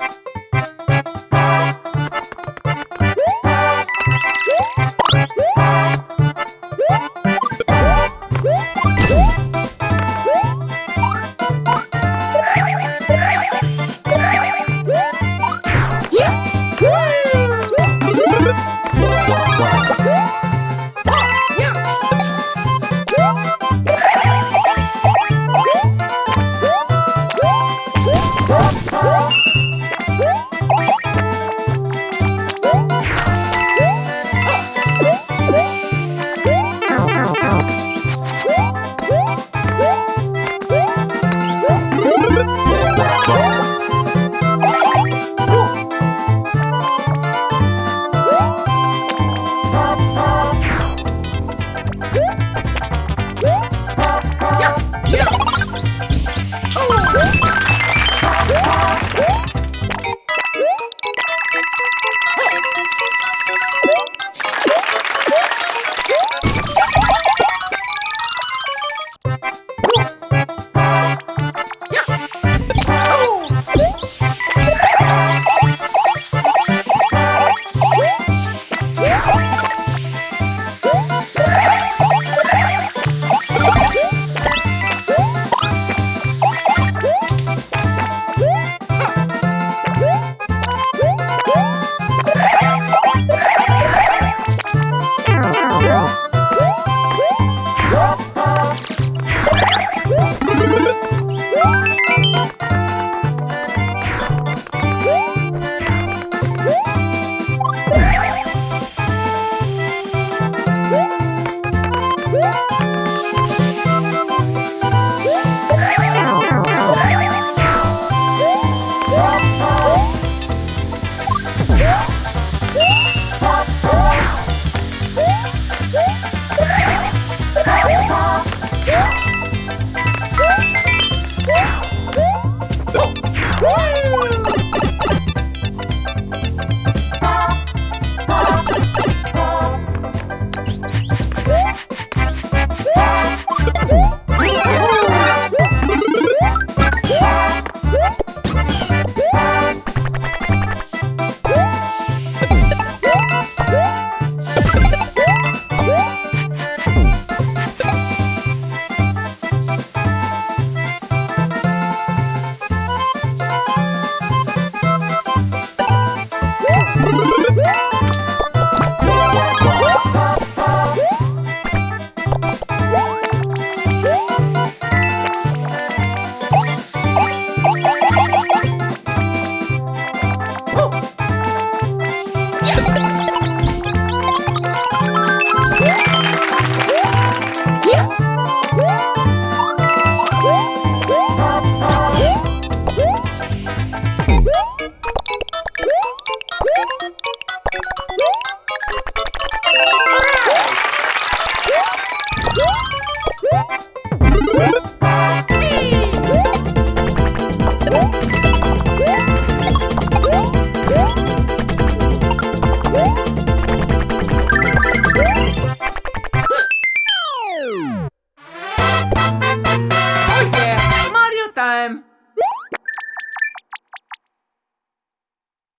Woo!